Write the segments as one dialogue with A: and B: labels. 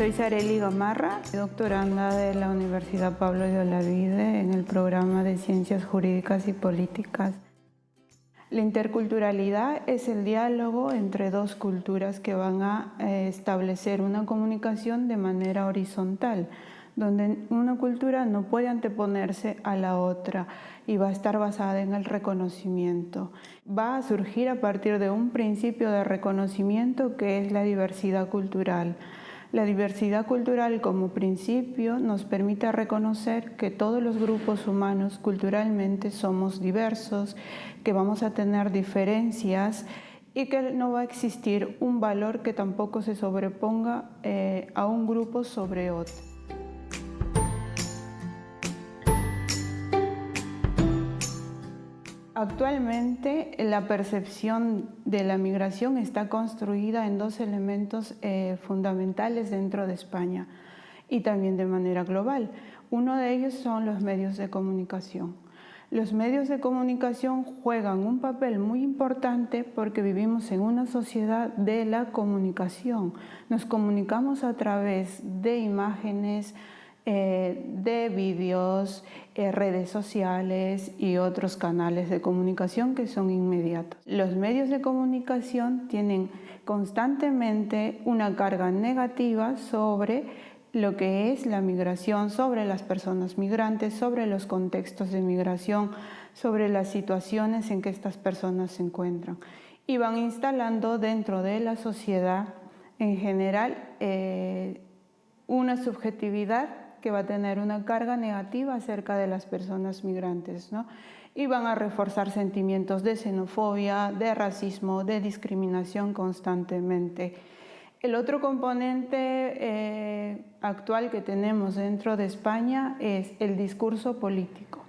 A: Soy Sareli Gamarra, doctoranda de la Universidad Pablo de Olavide en el programa de Ciencias Jurídicas y Políticas. La interculturalidad es el diálogo entre dos culturas que van a eh, establecer una comunicación de manera horizontal, donde una cultura no puede anteponerse a la otra y va a estar basada en el reconocimiento. Va a surgir a partir de un principio de reconocimiento que es la diversidad cultural. La diversidad cultural como principio nos permite reconocer que todos los grupos humanos culturalmente somos diversos, que vamos a tener diferencias y que no va a existir un valor que tampoco se sobreponga eh, a un grupo sobre otro. Actualmente la percepción de la migración está construida en dos elementos eh, fundamentales dentro de España y también de manera global. Uno de ellos son los medios de comunicación. Los medios de comunicación juegan un papel muy importante porque vivimos en una sociedad de la comunicación. Nos comunicamos a través de imágenes, eh, de vídeos, eh, redes sociales y otros canales de comunicación que son inmediatos. Los medios de comunicación tienen constantemente una carga negativa sobre lo que es la migración, sobre las personas migrantes, sobre los contextos de migración, sobre las situaciones en que estas personas se encuentran. Y van instalando dentro de la sociedad en general eh, una subjetividad que va a tener una carga negativa acerca de las personas migrantes ¿no? y van a reforzar sentimientos de xenofobia, de racismo, de discriminación constantemente. El otro componente eh, actual que tenemos dentro de España es el discurso político.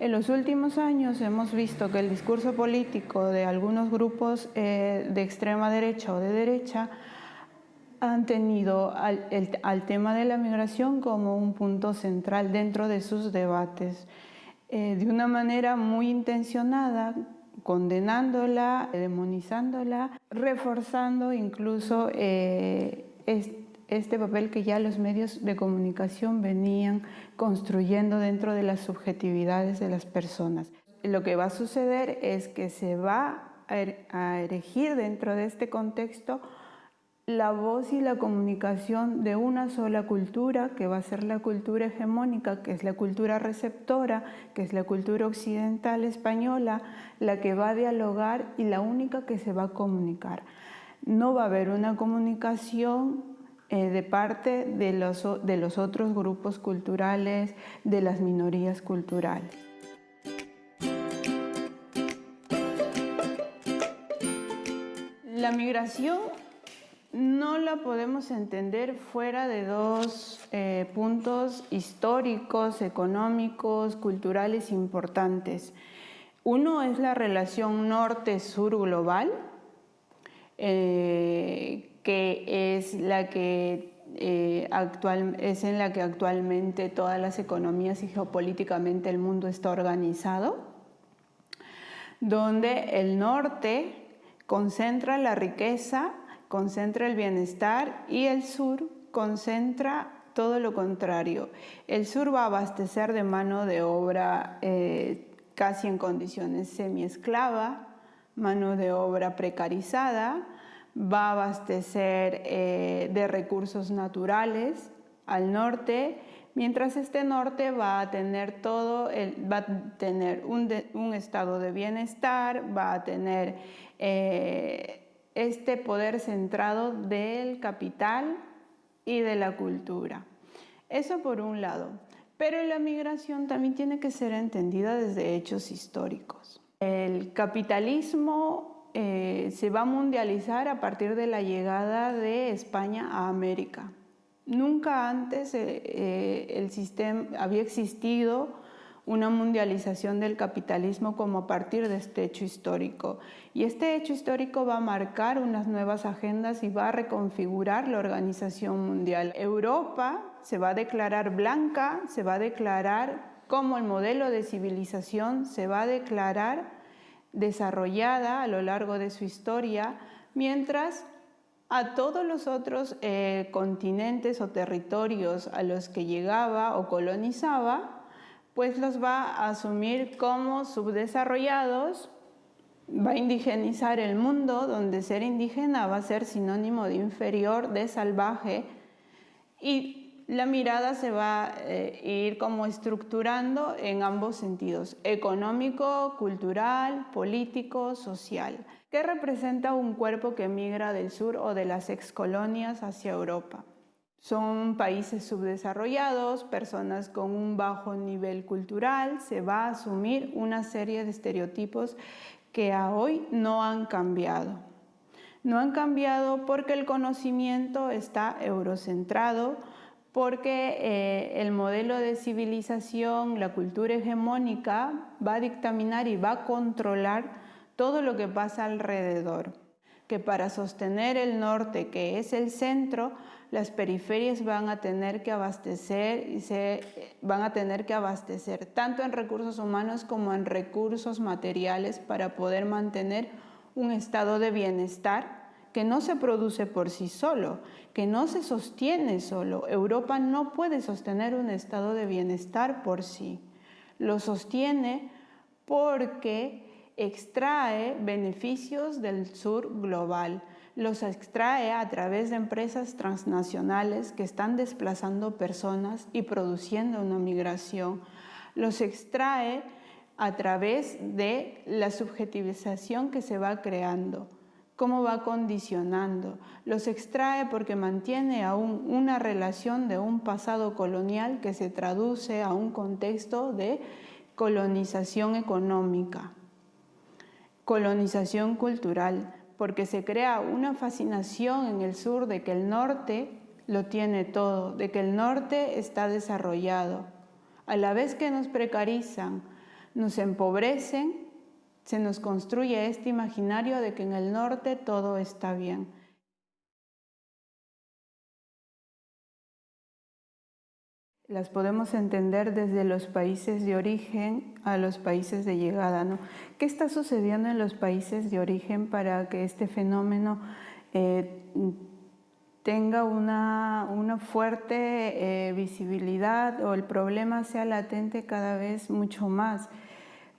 A: En los últimos años hemos visto que el discurso político de algunos grupos eh, de extrema derecha o de derecha han tenido al, tema de la migración como un punto central dentro de sus debates, eh, de una manera muy intencionada, condenándola, demonizándola, reforzando incluso eh, este papel que ya los medios de comunicación venían construyendo dentro de las subjetividades de las personas. Lo que va a suceder es que se va a er, erigir dentro de este contexto la voz y la comunicación de una sola cultura, que va a ser la cultura hegemónica, que es la cultura receptora, que es la cultura occidental española, la que va a dialogar y la única que se va a comunicar. No va a haber una comunicación eh, de parte de los, de los otros grupos culturales, de las minorías culturales. La migración no la podemos entender fuera de dos eh, puntos históricos, económicos, culturales importantes. Uno es la relación norte-sur global, eh, que es la que eh, es en la que actualmente todas las economías y geopolíticamente el mundo está organizado, donde el norte concentra la riqueza concentra el bienestar y el sur concentra todo lo contrario. El sur va a abastecer de mano de obra eh, casi en condiciones semi-esclava, mano de obra precarizada, va a abastecer eh, de recursos naturales al norte, mientras este norte va a tener todo, va a tener un, estado de bienestar, va a tener eh, este poder centrado del capital y de la cultura. Eso por un lado. Pero la migración también tiene que ser entendida desde hechos históricos. El capitalismo eh, se va a mundializar a partir de la llegada de España a América. Nunca antes eh, eh, el sistema había existido una mundialización del capitalismo como a partir de este hecho histórico. Y este hecho histórico va a marcar unas nuevas agendas y va a reconfigurar la organización mundial. Europa se va a declarar blanca, se va a declarar como el modelo de civilización, se va a declarar desarrollada a lo largo de su historia, mientras a todos los otros eh, continentes o territorios a los que llegaba o colonizaba, pues los va a asumir como subdesarrollados, va a indigenizar el mundo, donde ser indígena va a ser sinónimo de inferior, de salvaje, y la mirada se va a eh, ir como estructurando en ambos sentidos, económico, cultural, político, social. ¿Qué representa un cuerpo que migra del sur o de las excolonias hacia Europa? Son países subdesarrollados, personas con un bajo nivel cultural, se va a asumir una serie de estereotipos que a hoy no han cambiado. No han cambiado porque el conocimiento está eurocentrado, porque eh, el modelo de civilización, la cultura hegemónica va a dictaminar y va a controlar todo lo que pasa alrededor, que para sostener el norte, que es el centro, las periferias van a tener que abastecer y se van a tener que abastecer tanto en recursos humanos como en recursos materiales para poder mantener un estado de bienestar que no se produce por sí solo, que no se sostiene solo. Europa no puede sostener un estado de bienestar por sí. Lo sostiene porque extrae beneficios del sur global, los extrae a través de empresas transnacionales que están desplazando personas y produciendo una migración, los extrae a través de la subjetivización que se va creando, cómo va condicionando, los extrae porque mantiene aún una relación de un pasado colonial que se traduce a un contexto de colonización económica colonización cultural, porque se crea una fascinación en el sur de que el norte lo tiene todo, de que el norte está desarrollado. A la vez que nos precarizan, nos empobrecen, se nos construye este imaginario de que en el norte todo está bien. Las podemos entender desde los países de origen a los países de llegada. ¿no? ¿Qué está sucediendo en los países de origen para que este fenómeno eh, tenga una, fuerte eh, visibilidad o el problema sea latente cada vez mucho más?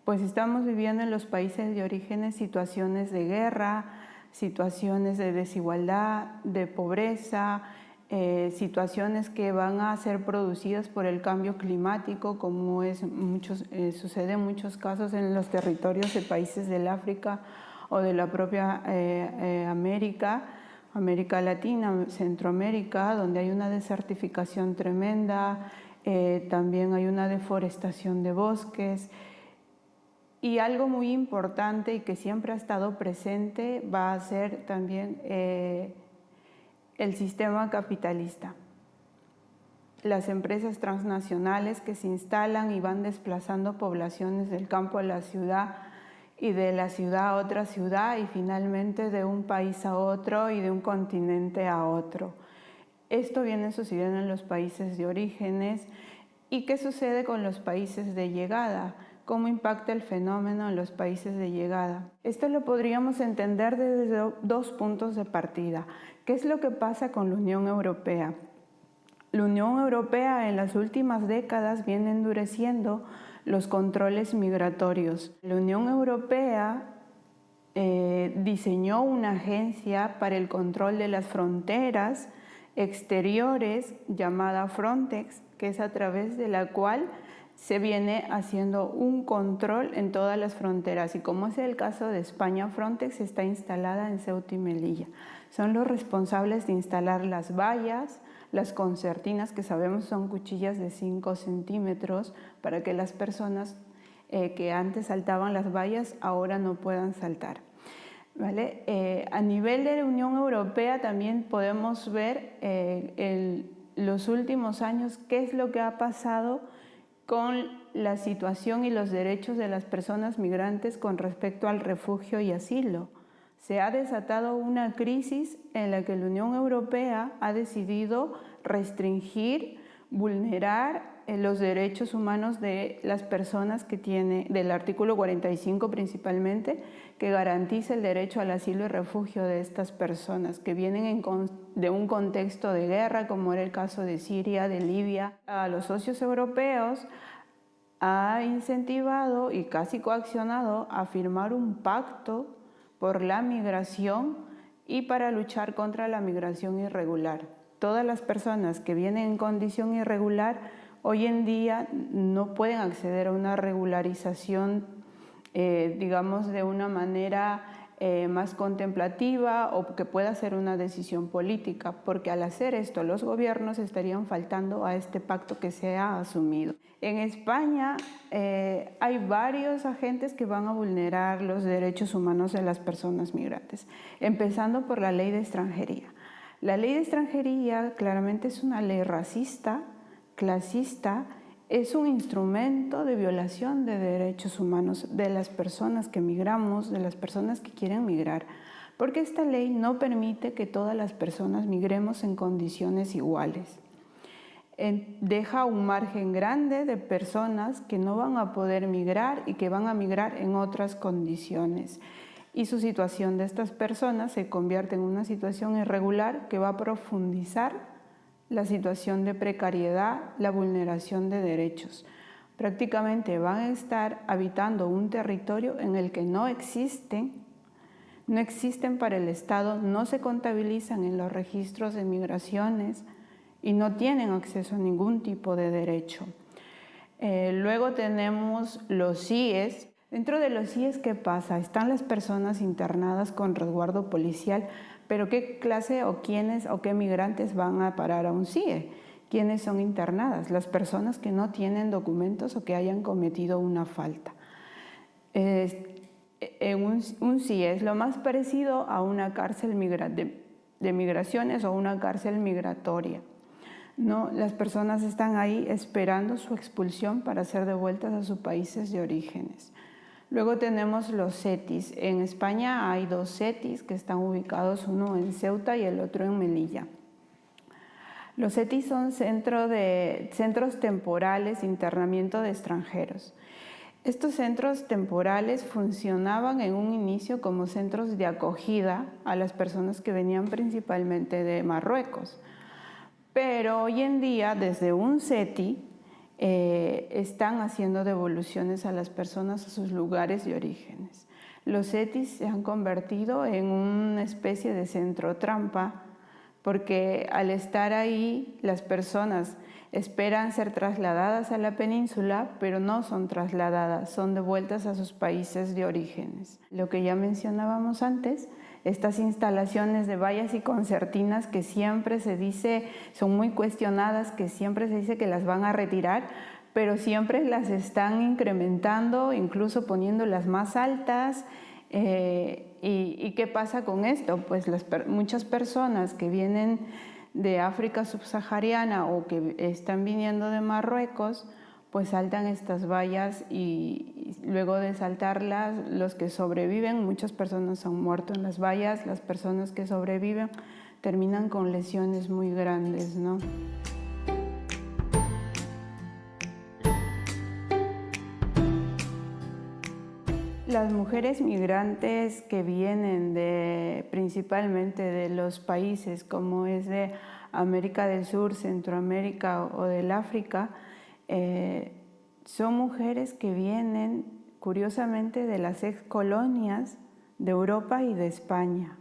A: Pues estamos viviendo en los países de origen situaciones de guerra, situaciones de desigualdad, de pobreza, eh, situaciones que van a ser producidas por el cambio climático, como es eh, sucede en muchos casos en los territorios de países del África o de la propia eh, América, América Latina, Centroamérica, donde hay una desertificación tremenda, también hay una deforestación de bosques, y algo muy importante y que siempre ha estado presente va a ser también el sistema capitalista. Las empresas transnacionales que se instalan y van desplazando poblaciones del campo a la ciudad y de la ciudad a otra ciudad y finalmente de un país a otro y de un continente a otro. Esto viene sucediendo en los países de orígenes y qué sucede con los países de llegada cómo impacta el fenómeno en los países de llegada. Esto lo podríamos entender desde dos puntos de partida. ¿Qué es lo que pasa con la Unión Europea? La Unión Europea en las últimas décadas viene endureciendo los controles migratorios. La Unión Europea eh, diseñó una agencia para el control de las fronteras exteriores llamada Frontex, que es a través de la cual se viene haciendo un control en todas las fronteras y como es el caso de España, Frontex está instalada en Ceuta y Melilla. Son los responsables de instalar las vallas, las concertinas, que sabemos son cuchillas de 5 centímetros, para que las personas eh, que antes saltaban las vallas ahora no puedan saltar. ¿Vale? Eh, a nivel de la Unión Europea también podemos ver eh, los últimos años qué es lo que ha pasado con la situación y los derechos de las personas migrantes con respecto al refugio y asilo. Se ha desatado una crisis en la que la Unión Europea ha decidido restringir, vulnerar los derechos humanos de las personas que tiene, del artículo 45 principalmente, que garantiza el derecho al asilo y refugio de estas personas que vienen de un contexto de guerra, como era el caso de Siria, de Libia. A los socios europeos ha incentivado y casi coaccionado a firmar un pacto por la migración y para luchar contra la migración irregular. Todas las personas que vienen en condición irregular hoy en día no pueden acceder a una regularización, eh, digamos, de una manera eh, más contemplativa o que pueda ser una decisión política, porque al hacer esto los gobiernos estarían faltando a este pacto que se ha asumido. En España eh, hay varios agentes que van a vulnerar los derechos humanos de las personas migrantes, empezando por la ley de extranjería. La ley de extranjería claramente es una ley racista, clasista es un instrumento de violación de derechos humanos de las personas que migramos, de las personas que quieren migrar, porque esta ley no permite que todas las personas migremos en condiciones iguales. Deja un margen grande de personas que no van a poder migrar y que van a migrar en otras condiciones. Y su situación de estas personas se convierte en una situación irregular que va a profundizar la situación de precariedad, la vulneración de derechos. Prácticamente van a estar habitando un territorio en el que no existen, no existen para el Estado, no se contabilizan en los registros de migraciones y no tienen acceso a ningún tipo de derecho. Eh, luego tenemos los CIES. Dentro de los CIES, ¿qué pasa? Están las personas internadas con resguardo policial, pero ¿qué clase o quiénes o qué migrantes van a parar a un CIE? ¿Quiénes son internadas? Las personas que no tienen documentos o que hayan cometido una falta. en un, CIE es lo más parecido a una cárcel de, de migraciones o una cárcel migratoria. ¿no? Las personas están ahí esperando su expulsión para ser devueltas a sus países de orígenes. Luego tenemos los CETIS. En España hay dos CETIS que están ubicados, uno en Ceuta y el otro en Melilla. Los CETIS son de, centros temporales de internamiento de extranjeros. Estos centros temporales funcionaban en un inicio como centros de acogida a las personas que venían principalmente de Marruecos. Pero hoy en día, desde un CETI, eh, están haciendo devoluciones a las personas a sus lugares de orígenes. Los ETIs se han convertido en una especie de centro trampa porque al estar ahí las personas esperan ser trasladadas a la península, pero no son trasladadas, son devueltas a sus países de orígenes. Lo que ya mencionábamos antes, estas instalaciones de vallas y concertinas que siempre se dice son muy cuestionadas, que siempre se dice que las van a retirar, pero siempre las están incrementando, incluso poniéndolas más altas. Eh, y, qué pasa con esto? Pues las, muchas personas que vienen de África subsahariana o que están viniendo de Marruecos, pues saltan estas vallas y, luego de saltarlas, los que sobreviven, muchas personas han muerto en las vallas, las personas que sobreviven terminan con lesiones muy grandes, ¿no? Las mujeres migrantes que vienen de, principalmente de los países como es de América del Sur, Centroamérica o del África, eh, son mujeres que vienen curiosamente de las ex colonias de Europa y de España.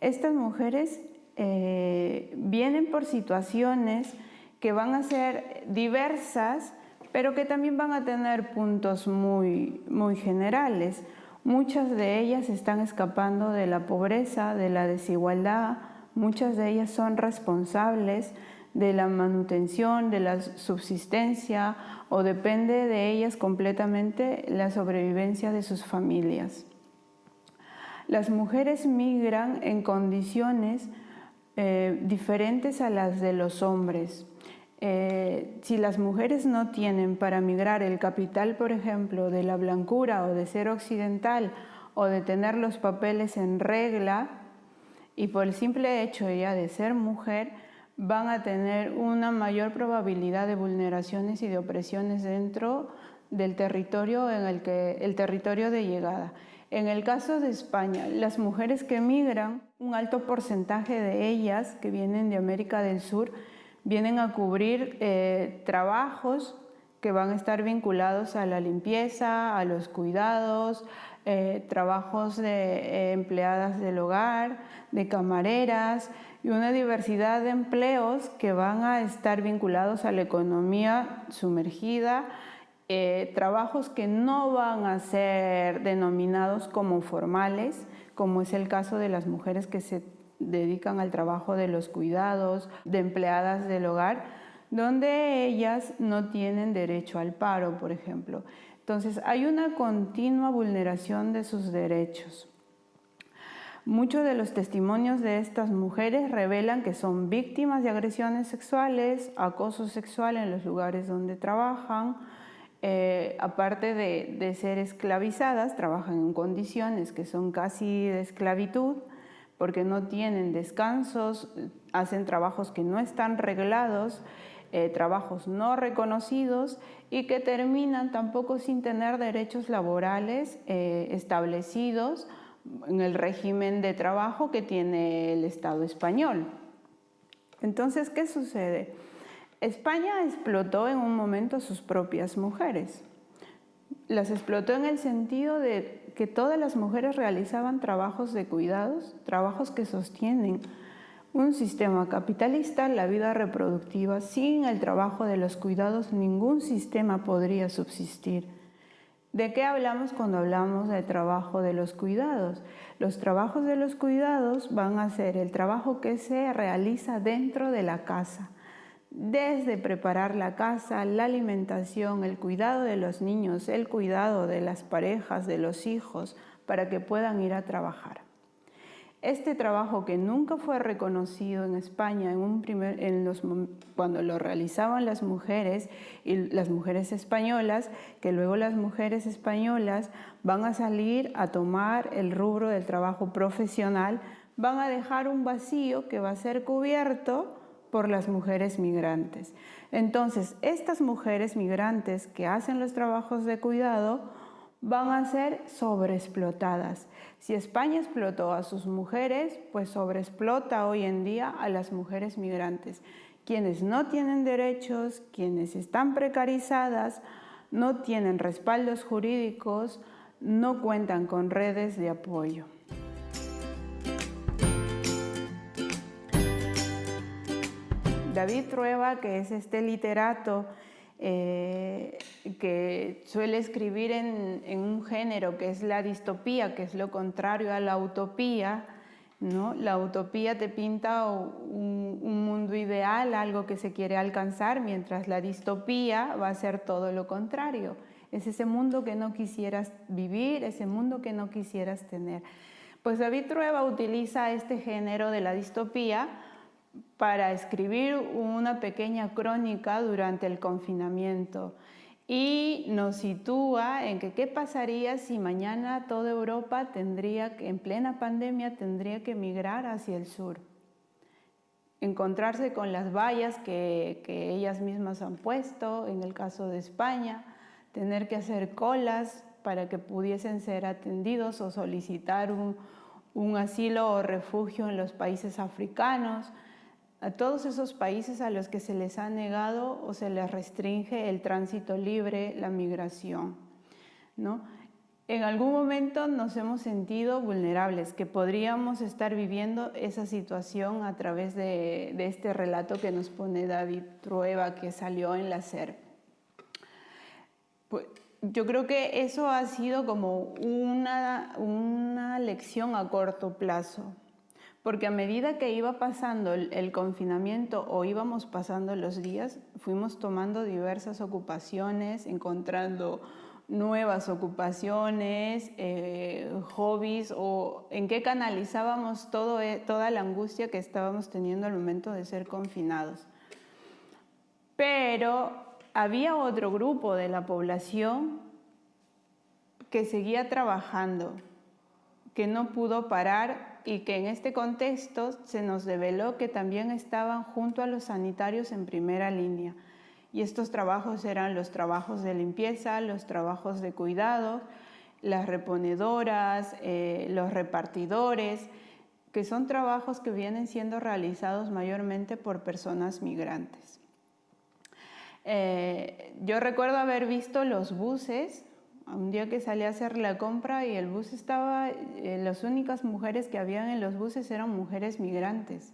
A: Estas mujeres eh, vienen por situaciones que van a ser diversas, pero que también van a tener puntos muy, muy generales. Muchas de ellas están escapando de la pobreza, de la desigualdad, muchas de ellas son responsables de la manutención, de la subsistencia o depende de ellas completamente la sobrevivencia de sus familias. Las mujeres migran en condiciones eh, diferentes a las de los hombres. Eh, si las mujeres no tienen para migrar el capital, por ejemplo, de la blancura o de ser occidental o de tener los papeles en regla, y por el simple hecho ya de ser mujer, van a tener una mayor probabilidad de vulneraciones y de opresiones dentro del territorio en el que el territorio de llegada. En el caso de España, las mujeres que migran, un alto porcentaje de ellas que vienen de América del Sur, vienen a cubrir eh, trabajos que van a estar vinculados a la limpieza, a los cuidados, eh, trabajos de eh, empleadas del hogar, de camareras y una diversidad de empleos que van a estar vinculados a la economía sumergida, eh, trabajos que no van a ser denominados como formales, como es el caso de las mujeres que se dedican al trabajo de los cuidados, de empleadas del hogar, donde ellas no tienen derecho al paro, por ejemplo. Entonces, hay una continua vulneración de sus derechos. Muchos de los testimonios de estas mujeres revelan que son víctimas de agresiones sexuales, acoso sexual en los lugares donde trabajan, eh, aparte de, ser esclavizadas, trabajan en condiciones que son casi de esclavitud, porque no tienen descansos, hacen trabajos que no están reglados, eh, trabajos no reconocidos y que terminan tampoco sin tener derechos laborales eh, establecidos en el régimen de trabajo que tiene el Estado español. Entonces, ¿qué sucede? España explotó en un momento sus propias mujeres. Las explotó en el sentido de que todas las mujeres realizaban trabajos de cuidados, trabajos que sostienen un sistema capitalista, la vida reproductiva, sin el trabajo de los cuidados, ningún sistema podría subsistir. ¿De qué hablamos cuando hablamos del trabajo de los cuidados? Los trabajos de los cuidados van a ser el trabajo que se realiza dentro de la casa, desde preparar la casa, la alimentación, el cuidado de los niños, el cuidado de las parejas, de los hijos, para que puedan ir a trabajar. Este trabajo que nunca fue reconocido en España en los, cuando lo realizaban las mujeres y las mujeres españolas, que luego las mujeres españolas van a salir a tomar el rubro del trabajo profesional, van a dejar un vacío que va a ser cubierto por las mujeres migrantes. Entonces, estas mujeres migrantes que hacen los trabajos de cuidado van a ser sobreexplotadas. Si España explotó a sus mujeres, pues sobreexplota hoy en día a las mujeres migrantes, quienes no tienen derechos, quienes están precarizadas, no tienen respaldos jurídicos, no cuentan con redes de apoyo. David Trueba, que es este literato eh, que suele escribir en, un género que es la distopía, que es lo contrario a la utopía. ¿no? La utopía te pinta un, un mundo ideal, algo que se quiere alcanzar, mientras la distopía va a ser todo lo contrario. Es ese mundo que no quisieras vivir, ese mundo que no quisieras tener. Pues David Trueba utiliza este género de la distopía para escribir una pequeña crónica durante el confinamiento y nos sitúa en que qué pasaría si mañana toda Europa tendría en plena pandemia, tendría que migrar hacia el sur. Encontrarse con las vallas que, ellas mismas han puesto, en el caso de España, tener que hacer colas para que pudiesen ser atendidos o solicitar un asilo o refugio en los países africanos, a todos esos países a los que se les ha negado o se les restringe el tránsito libre, la migración. ¿no? En algún momento nos hemos sentido vulnerables, que podríamos estar viviendo esa situación a través de, este relato que nos pone David Trueba, que salió en la SER. Pues, yo creo que eso ha sido como una, una lección a corto plazo, porque a medida que iba pasando el, confinamiento o íbamos pasando los días, fuimos tomando diversas ocupaciones, encontrando nuevas ocupaciones, eh, hobbies o en qué canalizábamos e, toda la angustia que estábamos teniendo al momento de ser confinados. Pero había otro grupo de la población que seguía trabajando, que no pudo parar y que en este contexto se nos develó que también estaban junto a los sanitarios en primera línea. Y estos trabajos eran los trabajos de limpieza, los trabajos de cuidado, las reponedoras, eh, los repartidores, que son trabajos que vienen siendo realizados mayormente por personas migrantes. Eh, yo recuerdo haber visto los buses un día que salí a hacer la compra y el bus estaba, eh, las únicas mujeres que habían en los buses eran mujeres migrantes,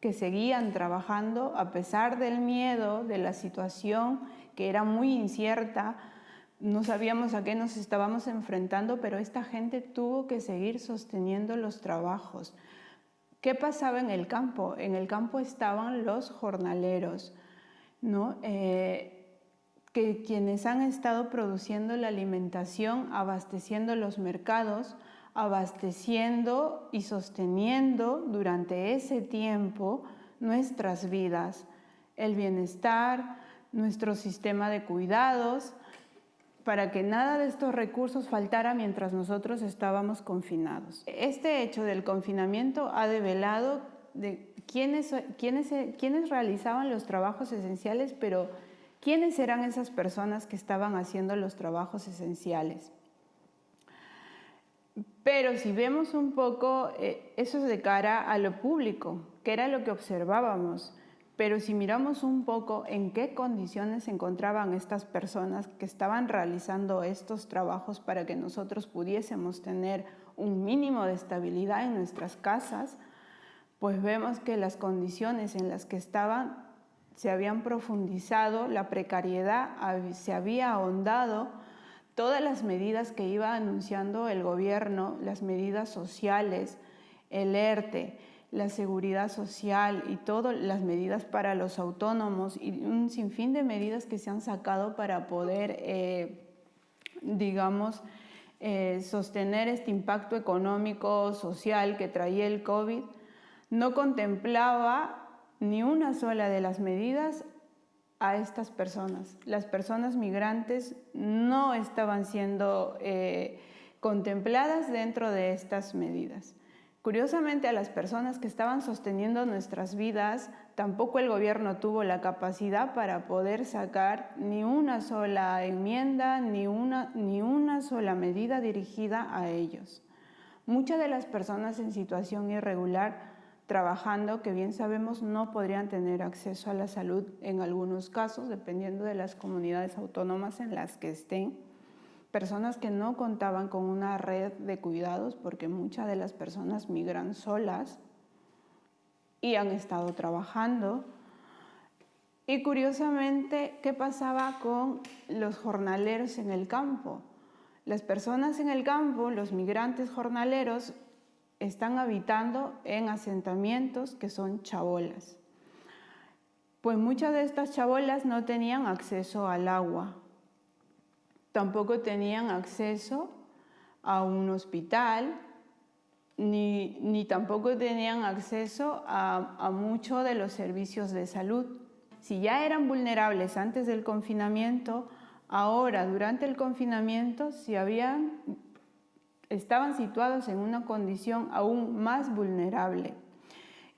A: que seguían trabajando a pesar del miedo, de la situación que era muy incierta, no sabíamos a qué nos estábamos enfrentando, pero esta gente tuvo que seguir sosteniendo los trabajos. ¿Qué pasaba en el campo? En el campo estaban los jornaleros, ¿no? Eh, que quienes han estado produciendo la alimentación, abasteciendo los mercados, abasteciendo y sosteniendo durante ese tiempo nuestras vidas, el bienestar, nuestro sistema de cuidados, para que nada de estos recursos faltara mientras nosotros estábamos confinados. Este hecho del confinamiento ha develado de quiénes, quiénes, quiénes realizaban los trabajos esenciales, pero ¿Quiénes eran esas personas que estaban haciendo los trabajos esenciales? Pero si vemos un poco, eh, eso es de cara a lo público, que era lo que observábamos. Pero si miramos un poco en qué condiciones se encontraban estas personas que estaban realizando estos trabajos para que nosotros pudiésemos tener un mínimo de estabilidad en nuestras casas, pues vemos que las condiciones en las que estaban se habían profundizado, la precariedad se había ahondado, todas las medidas que iba anunciando el gobierno, las medidas sociales, el ERTE, la seguridad social y todas las medidas para los autónomos y un sinfín de medidas que se han sacado para poder, eh, digamos, eh, sostener este impacto económico, social que traía el COVID, no contemplaba ni una sola de las medidas a estas personas. Las personas migrantes no estaban siendo eh, contempladas dentro de estas medidas. Curiosamente, a las personas que estaban sosteniendo nuestras vidas, tampoco el gobierno tuvo la capacidad para poder sacar ni una sola enmienda, ni una, ni una sola medida dirigida a ellos. Muchas de las personas en situación irregular trabajando que bien sabemos no podrían tener acceso a la salud en algunos casos, dependiendo de las comunidades autónomas en las que estén. Personas que no contaban con una red de cuidados porque muchas de las personas migran solas y han estado trabajando. Y curiosamente, ¿qué pasaba con los jornaleros en el campo? Las personas en el campo, los migrantes jornaleros, están habitando en asentamientos que son chabolas. Pues muchas de estas chabolas no tenían acceso al agua, tampoco tenían acceso a un hospital, ni, tampoco tenían acceso a, a muchos de los servicios de salud. Si ya eran vulnerables antes del confinamiento, ahora durante el confinamiento, si habían estaban situados en una condición aún más vulnerable.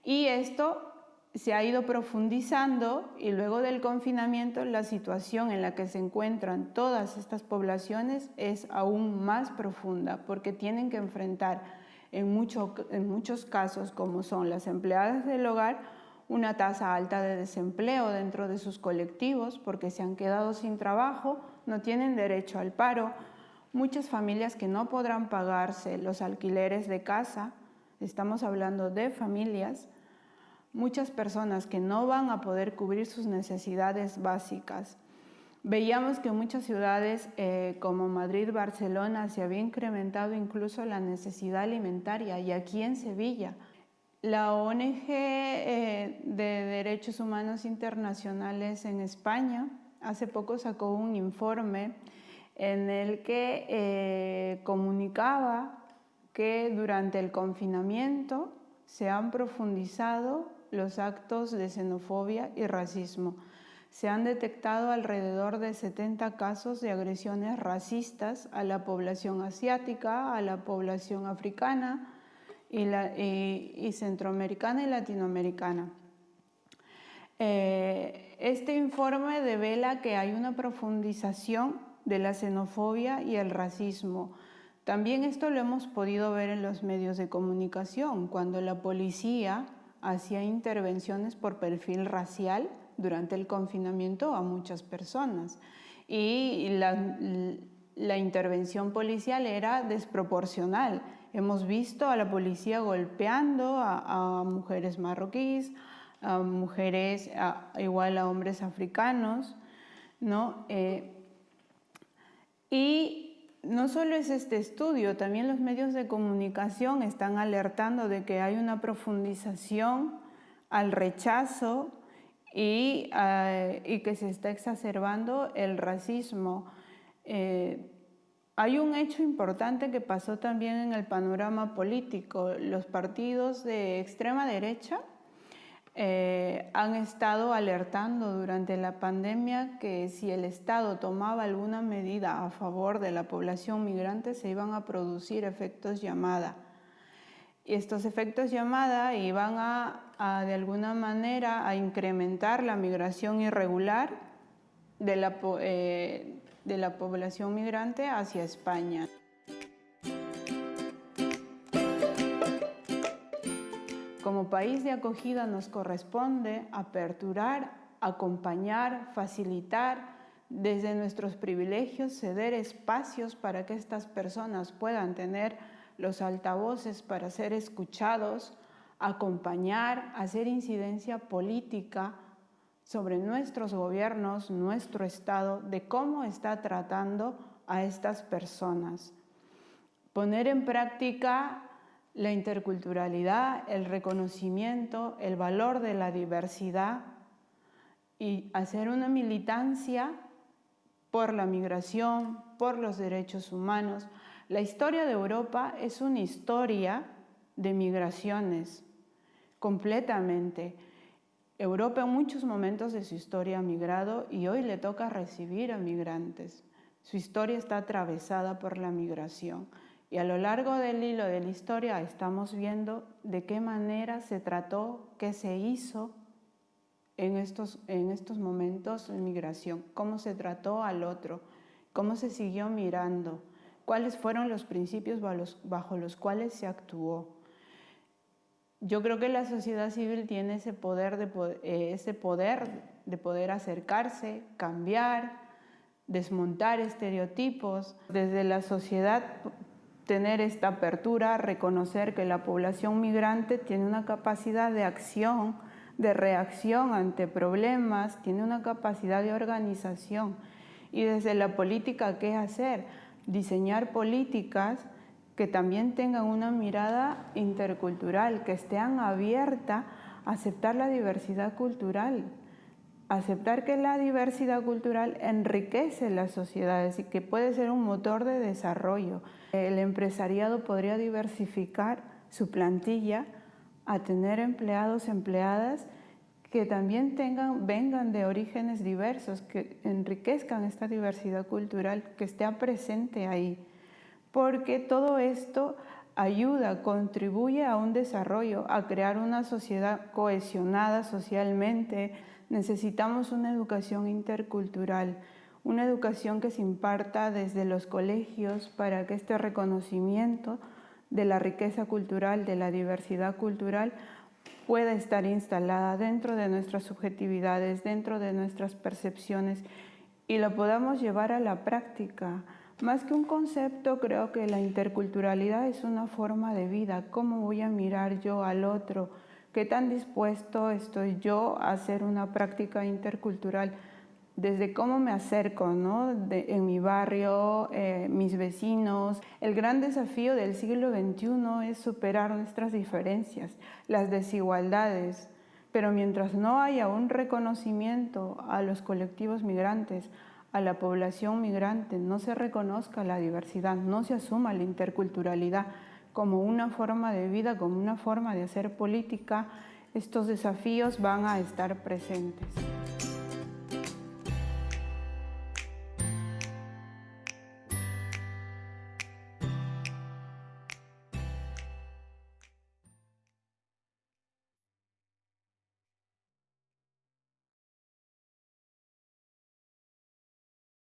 A: Y esto se ha ido profundizando y luego del confinamiento la situación en la que se encuentran todas estas poblaciones es aún más profunda porque tienen que enfrentar en, en muchos casos, como son las empleadas del hogar, una tasa alta de desempleo dentro de sus colectivos porque se han quedado sin trabajo, no tienen derecho al paro, muchas familias que no podrán pagarse los alquileres de casa, estamos hablando de familias, muchas personas que no van a poder cubrir sus necesidades básicas. Veíamos que muchas ciudades eh, como Madrid, Barcelona, se había incrementado incluso la necesidad alimentaria y aquí en Sevilla. La ONG eh, de Derechos Humanos Internacionales en España hace poco sacó un informe en el que eh, comunicaba que durante el confinamiento se han profundizado los actos de xenofobia y racismo. Se han detectado alrededor de 70 casos de agresiones racistas a la población asiática, a la población africana y, centroamericana y latinoamericana. Eh, este informe devela que hay una profundización de la xenofobia y el racismo. También esto lo hemos podido ver en los medios de comunicación, cuando la policía hacía intervenciones por perfil racial durante el confinamiento a muchas personas. Y la, intervención policial era desproporcional. Hemos visto a la policía golpeando a, mujeres marroquíes, a mujeres, igual a hombres africanos, ¿no? Eh, y no solo es este estudio, también los medios de comunicación están alertando de que hay una profundización al rechazo y, eh, que se está exacerbando el racismo. Eh, hay un hecho importante que pasó también en el panorama político. Los partidos de extrema derecha eh, han estado alertando durante la pandemia que si el Estado tomaba alguna medida a favor de la población migrante se iban a producir efectos llamada. Y estos efectos llamada iban a, de alguna manera a incrementar la migración irregular de la, eh, de la población migrante hacia España. País de acogida nos corresponde aperturar, acompañar, facilitar desde nuestros privilegios, ceder espacios para que estas personas puedan tener los altavoces para ser escuchados, acompañar, hacer incidencia política sobre nuestros gobiernos, nuestro Estado, de cómo está tratando a estas personas. Poner en práctica la interculturalidad, el reconocimiento, el valor de la diversidad y hacer una militancia por la migración, por los derechos humanos. La historia de Europa es una historia de migraciones, completamente. Europa en muchos momentos de su historia ha migrado y hoy le toca recibir a migrantes. Su historia está atravesada por la migración y a lo largo del hilo de la historia estamos viendo de qué manera se trató, qué se hizo en estos, en estos momentos de migración, cómo se trató al otro, cómo se siguió mirando, cuáles fueron los principios bajo los cuales se actuó yo creo que la sociedad civil tiene ese poder de, eh, ese poder de poder acercarse, cambiar, desmontar estereotipos. Desde la sociedad tener esta apertura, reconocer que la población migrante tiene una capacidad de acción, de reacción ante problemas, tiene una capacidad de organización. Y desde la política, ¿qué hacer? Diseñar políticas que también tengan una mirada intercultural, que estén abierta a aceptar la diversidad cultural, aceptar que la diversidad cultural enriquece las sociedades y que puede ser un motor de desarrollo. El empresariado podría diversificar su plantilla a tener empleados, empleadas que también tengan, vengan de orígenes diversos, que enriquezcan esta diversidad cultural, que esté presente ahí porque todo esto ayuda, contribuye a un desarrollo, a crear una sociedad cohesionada socialmente. Necesitamos una educación intercultural, una educación que se imparta desde los colegios para que este reconocimiento de la riqueza cultural, de la diversidad cultural, pueda estar instalada dentro de nuestras subjetividades, dentro de nuestras percepciones y lo podamos llevar a la práctica. Más que un concepto, creo que la interculturalidad es una forma de vida. ¿Cómo voy a mirar yo al otro? ¿Qué tan dispuesto estoy yo a hacer una práctica intercultural? Desde cómo me acerco ¿no? en mi barrio, eh, mis vecinos. El gran desafío del siglo XXI es superar nuestras diferencias, las desigualdades. Pero mientras no haya un reconocimiento a los colectivos migrantes, a la población migrante, no se reconozca la diversidad, no se asuma la interculturalidad como una forma de vida, como una forma de hacer política, estos desafíos van a estar presentes.